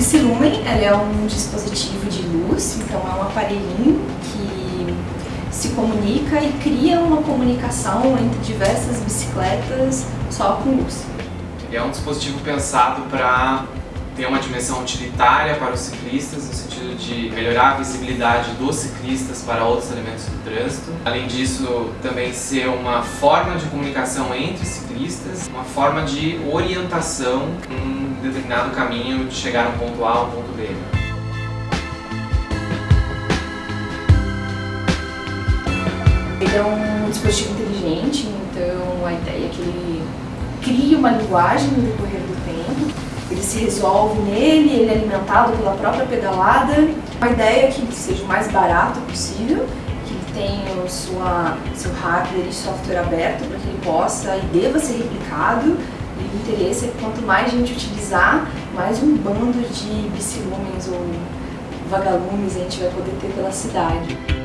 Bicilumen ela é um dispositivo de luz, então é um aparelhinho que se comunica e cria uma comunicação entre diversas bicicletas só com luz. Ele é um dispositivo pensado para ter uma dimensão utilitária para os ciclistas, no sentido de melhorar a visibilidade dos ciclistas para outros elementos do trânsito. Além disso, também ser uma forma de comunicação entre ciclistas, uma forma de orientação em um determinado caminho de chegar a um ponto A ao ponto B. Ele é um dispositivo inteligente, então a ideia é que ele cria uma linguagem no decorrer do tempo, ele se resolve nele, ele é alimentado pela própria pedalada. A ideia é que ele seja o mais barato possível, que ele tenha sua, seu hardware e software aberto para que ele possa e deva ser replicado. E o interesse é que quanto mais gente utilizar, mais um bando de bicilumens ou vagalumes a gente vai poder ter pela cidade.